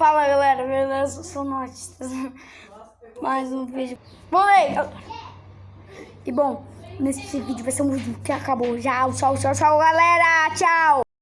Fala galera, beleza? Eu sou tá o Notistas. Mais um vídeo. Moleque! E bom, nesse vídeo vai ser um vídeo que acabou já. Tchau, tchau, tchau, galera. Tchau.